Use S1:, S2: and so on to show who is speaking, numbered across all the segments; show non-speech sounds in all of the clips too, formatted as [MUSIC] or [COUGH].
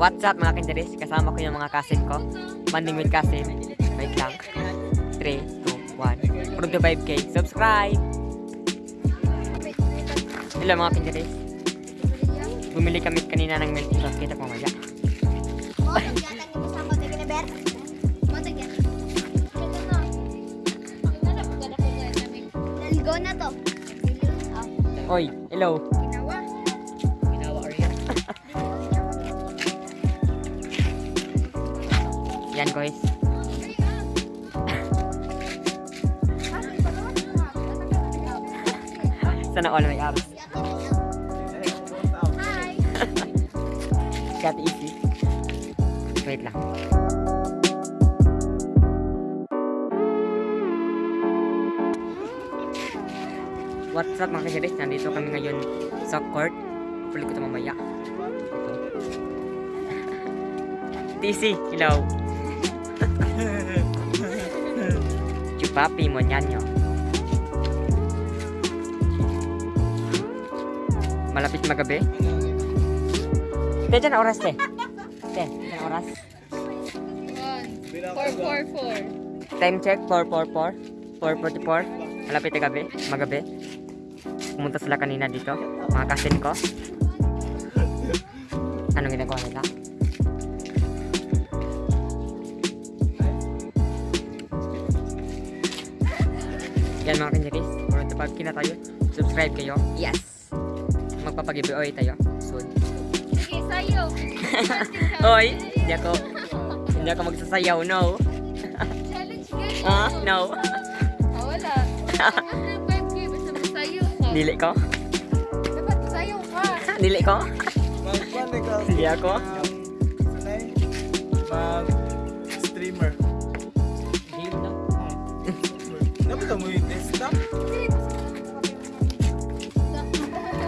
S1: What's up mga kinderis? Kasama ko yung mga cousin ko. Banding with cousin. Wait lang. 3, 2, 1. Prove to 5k. Subscribe! Hello mga kinderis. Bumili kami kanina ng milk chocolate. Kita po mamaya.
S2: Oh, nagyatan
S1: Yan guys. [LAUGHS] Sana all may abs.
S2: Hi. [LAUGHS]
S1: Got easy. Wait lang. What's up mga kasiris? Nandito kami ngayon sa court. Hopefully ko ito [LAUGHS] mamaya. TC, hello. Chupapi mo niyan nyo. Malapit magabi. Te, dyan oras te. Te, dyan oras.
S3: Four, four, four.
S1: Time check, 444. 444. Malapit na gabi, magabi. Pumunta sila kanina dito, mga cousin ko. Anong ginagawa nila? Yan mga kanyaris, for the pag na tayo, subscribe kayo. Yes! Magpapag-giveaway tayo soon.
S3: Sige, sayo.
S1: Hoy, [LAUGHS] hindi ako, hindi ako magsasayaw, no.
S3: Challenge guys.
S1: Ah, no.
S3: Ah, wala. After 5K, basta magsayo ka.
S1: Dili ko.
S3: Dapat magsayo ka.
S1: Dili ko. Hindi ako.
S4: Mag-streamer.
S1: Game na.
S4: Dapat mo yung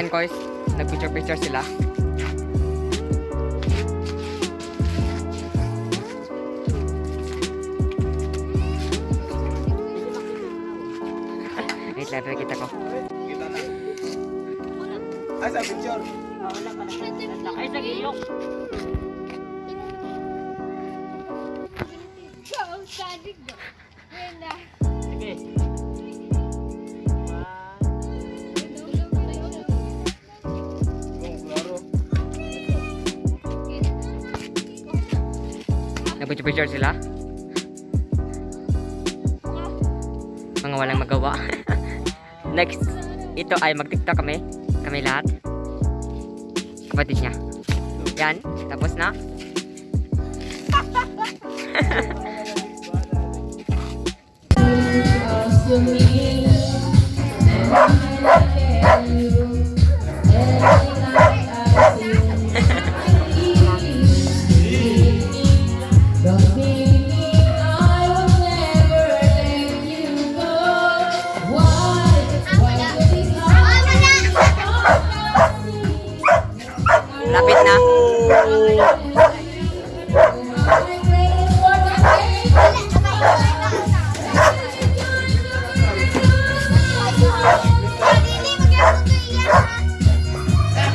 S1: Yan guys, nag-picture-picture sila. [LAUGHS] Wait lang, kita ko.
S4: Kita na. Ah, sa picture.
S1: Ay, sa gilok.
S3: Ikaw, sadig? Wala.
S1: Nag-picture sila. Mga walang magawa. [LAUGHS] Next, ito ay mag-tiktok kami. Kami lahat. Kapatid niya. Yan, tapos na. [LAUGHS] Na. Oh.